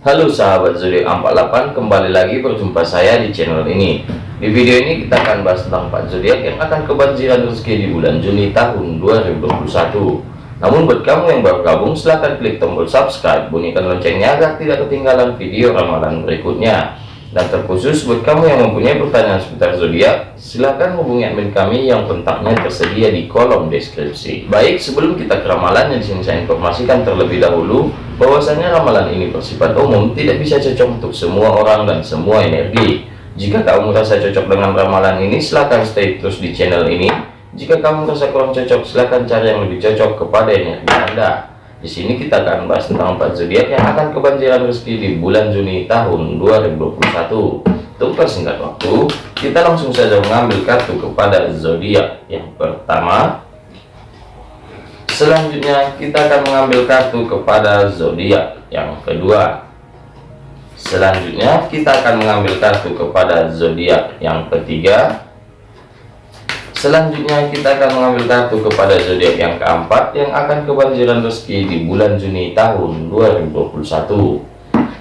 Halo sahabat zodiak 48 kembali lagi berjumpa saya di channel ini. Di video ini kita akan bahas tentang 4 zodiak yang akan kebanjiran rezeki di bulan Juni tahun 2021 namun buat kamu yang baru gabung silahkan klik tombol subscribe bunyikan loncengnya agar tidak ketinggalan video ramalan berikutnya dan terkhusus buat kamu yang mempunyai pertanyaan seputar zodiak silahkan hubungi admin kami yang kontaknya tersedia di kolom deskripsi. Baik sebelum kita ke ramalan yang di sini saya informasikan terlebih dahulu bahwasanya ramalan ini bersifat umum tidak bisa cocok untuk semua orang dan semua energi. Jika kamu merasa cocok dengan ramalan ini silahkan stay terus di channel ini. Jika kamu merasa kurang cocok silahkan cari yang lebih cocok kepada energi anda di sini kita akan bahas tentang empat zodiak yang akan kebanjiran rezeki di bulan Juni tahun 2021. Untuk persingkat waktu, kita langsung saja mengambil kartu kepada zodiak yang pertama. Selanjutnya kita akan mengambil kartu kepada zodiak yang kedua. Selanjutnya kita akan mengambil kartu kepada zodiak yang ketiga. Selanjutnya kita akan mengambil kartu kepada zodiak yang keempat yang akan kebanjiran rezeki di bulan Juni tahun 2021.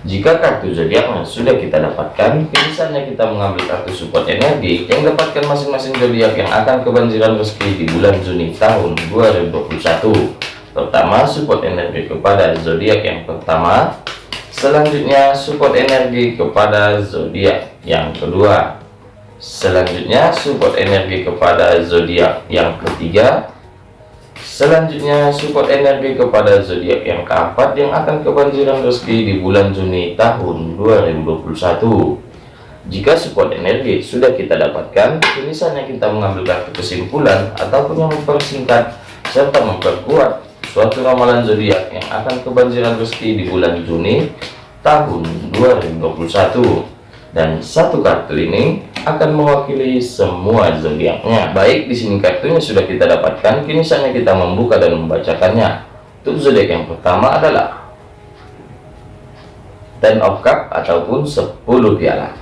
Jika kartu zodiaknya sudah kita dapatkan, misalnya kita mengambil kartu support energi yang dapatkan masing-masing zodiak yang akan kebanjiran rezeki di bulan Juni tahun 2021. Pertama, support energi kepada zodiak yang pertama. Selanjutnya, support energi kepada zodiak yang kedua selanjutnya support energi kepada zodiak yang ketiga. Selanjutnya support energi kepada zodiak yang keempat yang akan kebanjiran rezeki di bulan Juni tahun 2021 jika support energi sudah kita dapatkan misalnya kita mengambil kartu kesimpulan ataupun yang mempersingkat serta memperkuat suatu ramalan zodiak yang akan kebanjiran rezeki di bulan Juni tahun 2021 dan satu kartu ini akan mewakili semua zodiaknya. Baik, di sini kartunya sudah kita dapatkan, kini saatnya kita membuka dan membacakannya. Untuk zodiak yang pertama adalah Ten of Cup ataupun 10 piala.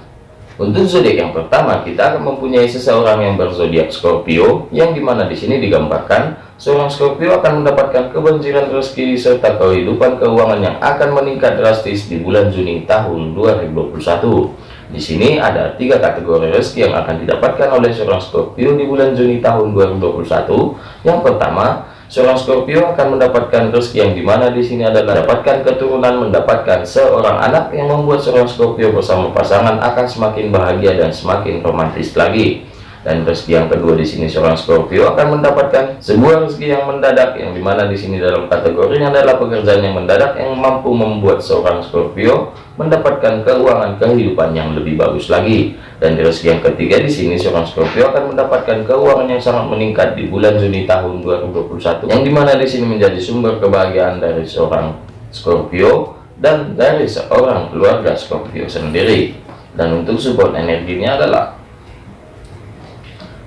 Untuk zodiak yang pertama, kita akan mempunyai seseorang yang berzodiak Scorpio, yang di mana di sini digambarkan seorang Scorpio akan mendapatkan kebanjiran rezeki serta kehidupan keuangan yang akan meningkat drastis di bulan Juni tahun 2021. Di sini ada tiga kategori rezeki yang akan didapatkan oleh seorang Scorpio di bulan Juni tahun 2021. Yang pertama, seorang Scorpio akan mendapatkan rezeki yang di mana di sini adalah mendapatkan keturunan, mendapatkan seorang anak yang membuat seorang Scorpio bersama pasangan akan semakin bahagia dan semakin romantis lagi dan rezeki yang kedua di sini seorang Scorpio akan mendapatkan sebuah rezeki yang mendadak yang di mana di sini dalam kategorinya adalah pekerjaan yang mendadak yang mampu membuat seorang Scorpio mendapatkan keuangan kehidupan yang lebih bagus lagi. Dan di rezeki yang ketiga di sini seorang Scorpio akan mendapatkan keuangan yang sangat meningkat di bulan Juni tahun 2021 yang di mana di sini menjadi sumber kebahagiaan dari seorang Scorpio dan dari seorang keluarga Scorpio sendiri. Dan untuk support energinya adalah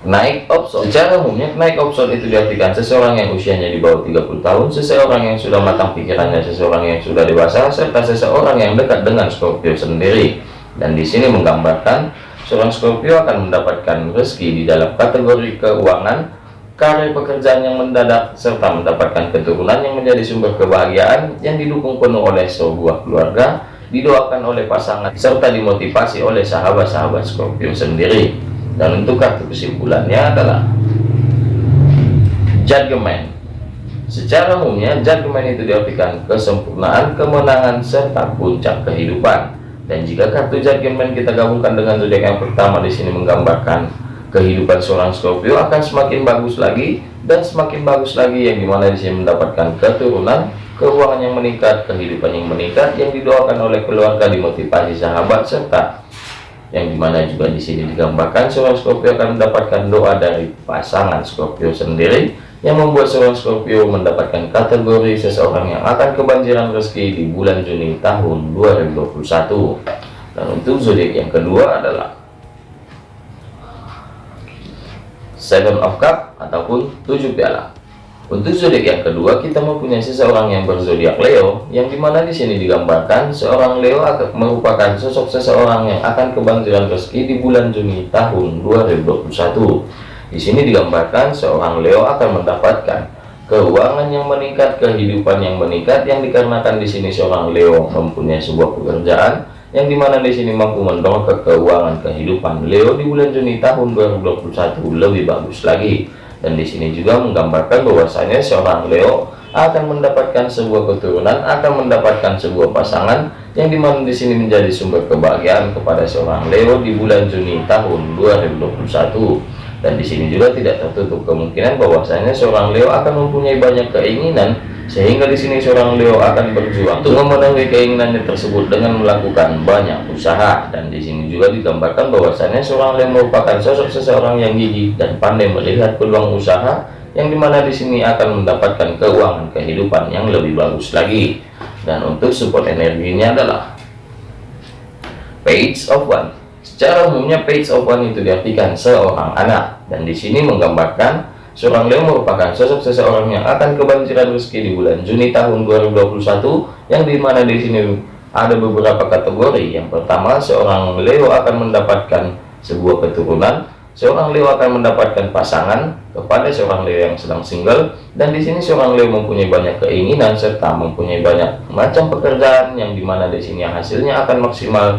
naik opson secara umumnya naik opson itu diartikan seseorang yang usianya di bawah 30 tahun seseorang yang sudah matang pikirannya seseorang yang sudah dewasa serta seseorang yang dekat dengan Scorpio sendiri. Dan di sini menggambarkan seorang Scorpio akan mendapatkan rezeki di dalam kategori keuangan karir pekerjaan yang mendadak serta mendapatkan keturunan yang menjadi sumber kebahagiaan yang didukung penuh oleh sebuah keluarga didoakan oleh pasangan serta dimotivasi oleh sahabat-sahabat Scorpio sendiri dan untuk kartu kesimpulannya adalah judgment secara umumnya judgment itu diartikan kesempurnaan kemenangan serta puncak kehidupan. Dan jika kartu judgment kita gabungkan dengan zodiak yang pertama di sini menggambarkan kehidupan seorang Scorpio akan semakin bagus lagi dan semakin bagus lagi yang di mana di sini mendapatkan keturunan keuangan yang meningkat kehidupan yang meningkat yang didoakan oleh keluarga dimotivasi sahabat serta yang di mana juga di sini digambarkan seorang Scorpio akan mendapatkan doa dari pasangan Scorpio sendiri yang membuat seorang Scorpio mendapatkan kategori seseorang yang akan kebanjiran rezeki di bulan Juni tahun 2021 dan untuk zodiak yang kedua adalah Seven of Cup ataupun tujuh piala untuk zodiak yang kedua, kita mempunyai seseorang yang berzodiak Leo, yang di mana di sini digambarkan seorang Leo akan merupakan sosok seseorang yang akan kebanjiran rezeki di bulan Juni tahun 2021. Di sini digambarkan seorang Leo akan mendapatkan keuangan yang meningkat, kehidupan yang meningkat yang dikarenakan di sini seorang Leo mempunyai sebuah pekerjaan yang di mana di sini mampu mendorong ke keuangan kehidupan Leo di bulan Juni tahun 2021 lebih bagus lagi dan di sini juga menggambarkan bahwasanya seorang Leo akan mendapatkan sebuah keturunan akan mendapatkan sebuah pasangan yang di mana di sini menjadi sumber kebahagiaan kepada seorang Leo di bulan Juni tahun 2021 dan di sini juga tidak tertutup kemungkinan bahwasanya seorang Leo akan mempunyai banyak keinginan sehingga di sini seorang Leo akan berjuang. Untuk memenuhi keinginannya tersebut dengan melakukan banyak usaha. Dan di sini juga digambarkan bahwasanya seorang Leo merupakan sosok seseorang yang gigih dan pandai melihat peluang usaha yang di mana di sini akan mendapatkan keuangan kehidupan yang lebih bagus lagi. Dan untuk support energinya adalah page of one. Secara umumnya page of one itu diartikan seorang anak. Dan di sini menggambarkan seorang Leo merupakan sosok seseorang yang akan kebanjiran rezeki di bulan Juni tahun 2021 yang di mana di sini ada beberapa kategori. Yang pertama seorang Leo akan mendapatkan sebuah keturunan seorang Leo akan mendapatkan pasangan kepada seorang Leo yang sedang single dan di sini seorang Leo mempunyai banyak keinginan serta mempunyai banyak macam pekerjaan yang di mana di sini hasilnya akan maksimal.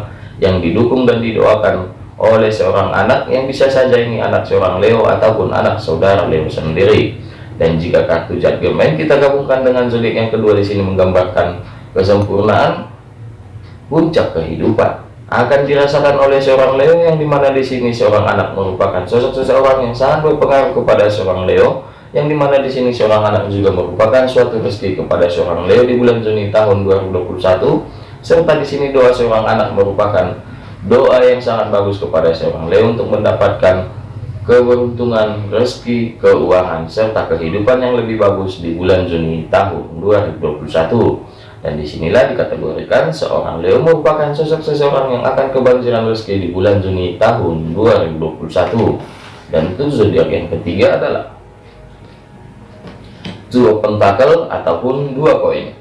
Yang didukung dan didoakan oleh seorang anak yang bisa saja ini anak seorang Leo ataupun anak saudara Leo sendiri. Dan jika kartu judgment kita gabungkan dengan zodiak yang kedua di sini menggambarkan kesempurnaan puncak kehidupan. Akan dirasakan oleh seorang Leo yang di mana di sini seorang anak merupakan sosok seseorang yang sangat berpengaruh kepada seorang Leo yang di mana di sini seorang anak juga merupakan suatu rezeki kepada seorang Leo di bulan Juni tahun 2021 serta di sini doa seorang anak merupakan doa yang sangat bagus kepada seorang Leo untuk mendapatkan keberuntungan rezeki keuangan serta kehidupan yang lebih bagus di bulan Juni tahun 2021 dan di sinilah dikategorikan seorang Leo merupakan sosok seseorang yang akan kebanjiran rezeki di bulan Juni tahun 2021 dan itu zodiak yang ketiga adalah dua pentakel ataupun dua koin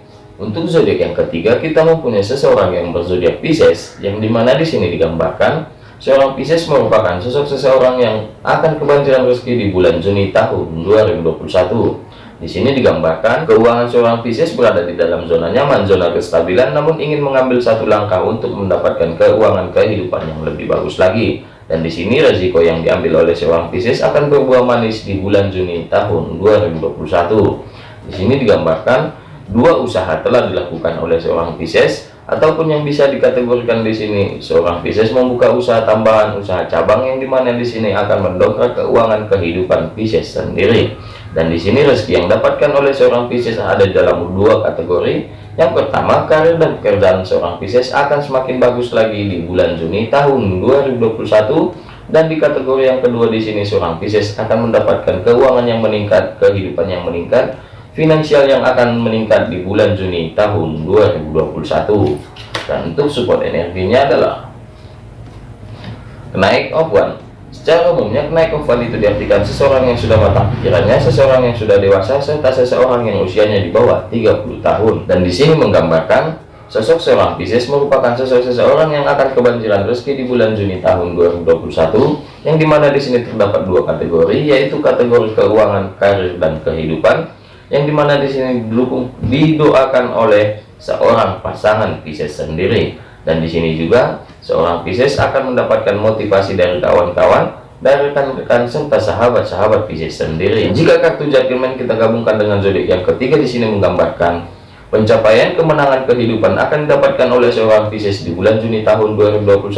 untuk zodiak yang ketiga kita mempunyai seseorang yang berzodiak Pisces yang di mana di sini digambarkan seorang Pisces merupakan sosok seseorang yang akan kebanjiran rezeki di bulan Juni tahun 2021 di sini digambarkan keuangan seorang Pisces berada di dalam zona nyaman, zona kestabilan, namun ingin mengambil satu langkah untuk mendapatkan keuangan kehidupan yang lebih bagus lagi. Dan di sini resiko yang diambil oleh seorang Pisces akan berbuah manis di bulan Juni tahun 2021. Di sini digambarkan dua usaha telah dilakukan oleh seorang Pisces ataupun yang bisa dikategorikan di sini seorang Pisces membuka usaha tambahan usaha cabang yang di mana di sini akan mendongkrak keuangan kehidupan Pisces sendiri dan di sini rezeki yang dapatkan oleh seorang Pisces ada dalam dua kategori. Yang pertama, karir dan pekerjaan seorang Pisces akan semakin bagus lagi di bulan Juni tahun 2021 dan di kategori yang kedua di sini seorang Pisces akan mendapatkan keuangan yang meningkat, kehidupan yang meningkat, finansial yang akan meningkat di bulan Juni tahun 2021. Dan untuk support energinya adalah naik one Secara umumnya, naik oval itu diartikan seseorang yang sudah matang pikirannya, seseorang yang sudah dewasa, serta seseorang yang usianya di bawah 30 tahun. Dan di sini menggambarkan sosok seorang Pisces merupakan sosok seseorang yang akan kebanjiran rezeki di bulan Juni tahun 2021, yang di mana di sini terdapat dua kategori, yaitu kategori keuangan, karir, dan kehidupan, yang di mana di sini didukung didoakan oleh seorang pasangan Pisces sendiri dan di sini juga seorang Pisces akan mendapatkan motivasi dari kawan-kawan dari rekan-rekan serta sahabat-sahabat Pisces sendiri. Jika kartu judgment kita gabungkan dengan zodiak yang ketiga di sini menggambarkan pencapaian kemenangan kehidupan akan didapatkan oleh seorang Pisces di bulan Juni tahun 2021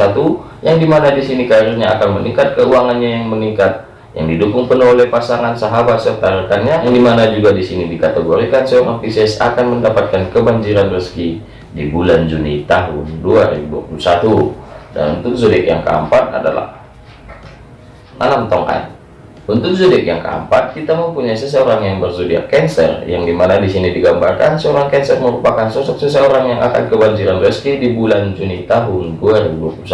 yang di mana di sini karirnya akan meningkat, keuangannya yang meningkat, yang didukung penuh oleh pasangan sahabat serta rekannya yang di mana juga di sini dikategorikan seorang Pisces akan mendapatkan kebanjiran rezeki di bulan Juni tahun 2021 dan untuk zodiak yang keempat adalah enam tongkat. Untuk zodiak yang keempat kita mempunyai seseorang yang berzodiak Cancer yang di mana di sini digambarkan seorang Cancer merupakan sosok seseorang yang akan kebanjiran rezeki di bulan Juni tahun 2021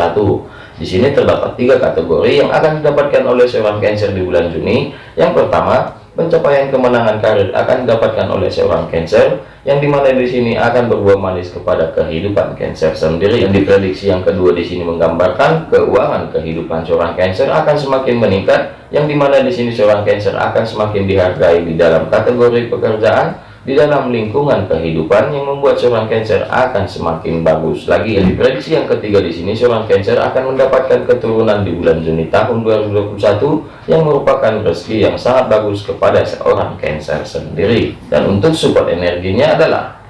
di sini terdapat tiga kategori yang akan didapatkan oleh seorang Cancer di bulan Juni yang pertama pencapaian kemenangan karir akan didapatkan oleh seorang Cancer yang di mana di sini akan berbuah manis kepada kehidupan Cancer sendiri. Yang diprediksi yang kedua di sini menggambarkan keuangan kehidupan seorang Cancer akan semakin meningkat, yang di mana di sini seorang Cancer akan semakin dihargai di dalam kategori pekerjaan di dalam lingkungan kehidupan yang membuat seorang Cancer akan semakin bagus lagi. Yang diprediksi yang ketiga di sini seorang Cancer akan mendapatkan keturunan di bulan Juni tahun 2021 yang merupakan rezeki yang sangat bagus kepada seorang Cancer sendiri. Dan untuk support energinya adalah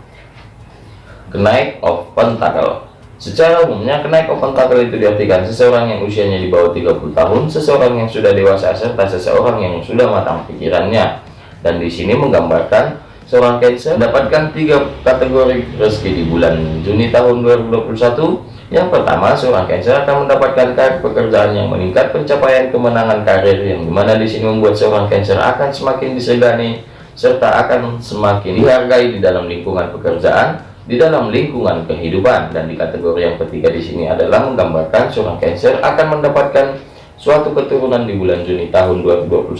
kenaik of pentacle. Secara umumnya kenaik of pentacle itu diartikan seseorang yang usianya di bawah 30 tahun, seseorang yang sudah dewasa serta seseorang yang sudah matang pikirannya. Dan di sini menggambarkan seorang Cancer mendapatkan tiga kategori rezeki di bulan Juni tahun 2021 yang pertama seorang Cancer akan mendapatkan karir pekerjaan yang meningkat pencapaian kemenangan karir yang di mana di sini membuat seorang Cancer akan semakin disegani serta akan semakin dihargai di dalam lingkungan pekerjaan di dalam lingkungan kehidupan. Dan di kategori yang ketiga di sini adalah menggambarkan seorang Cancer akan mendapatkan suatu keturunan di bulan Juni tahun 2021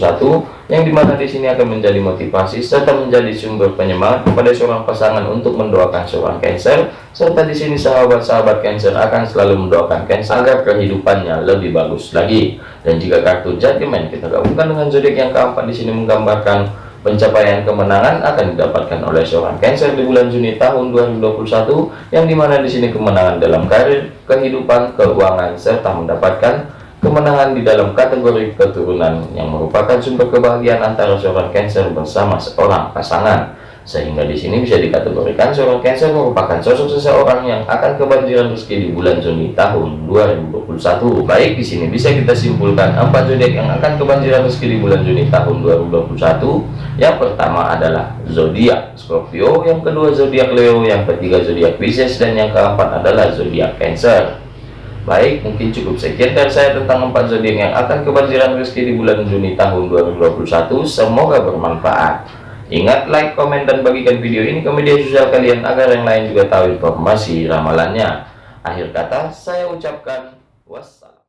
yang di mana di sini akan menjadi motivasi serta menjadi sumber penyemangat kepada seorang pasangan untuk mendoakan seorang Cancer. Serta di sini sahabat-sahabat Cancer akan selalu mendoakan Cancer agar kehidupannya lebih bagus lagi. Dan jika kartu judgment kita gabungkan dengan zodiak yang keempat di sini menggambarkan pencapaian kemenangan akan didapatkan oleh seorang Cancer di bulan Juni tahun 2021 yang di mana di sini kemenangan dalam karir kehidupan keuangan serta mendapatkan kemenangan di dalam kategori keturunan yang merupakan sumber kebahagiaan antara seorang Cancer bersama seorang pasangan. Sehingga di sini bisa dikategorikan seorang Cancer merupakan sosok seseorang yang akan kebanjiran rezeki di bulan Juni tahun 2021 baik di sini bisa kita simpulkan empat zodiak yang akan kebanjiran rezeki di bulan Juni tahun 2021 yang pertama adalah zodiak Scorpio yang kedua zodiak Leo yang ketiga zodiak Pisces dan yang keempat adalah zodiak Cancer Baik, mungkin cukup sekian dari saya tentang empat zodiak yang akan kebanjiran rezeki di bulan Juni tahun 2021. Semoga bermanfaat. Ingat, like, komen, dan bagikan video ini ke media sosial kalian agar yang lain juga tahu informasi ramalannya. Akhir kata, saya ucapkan wassalam.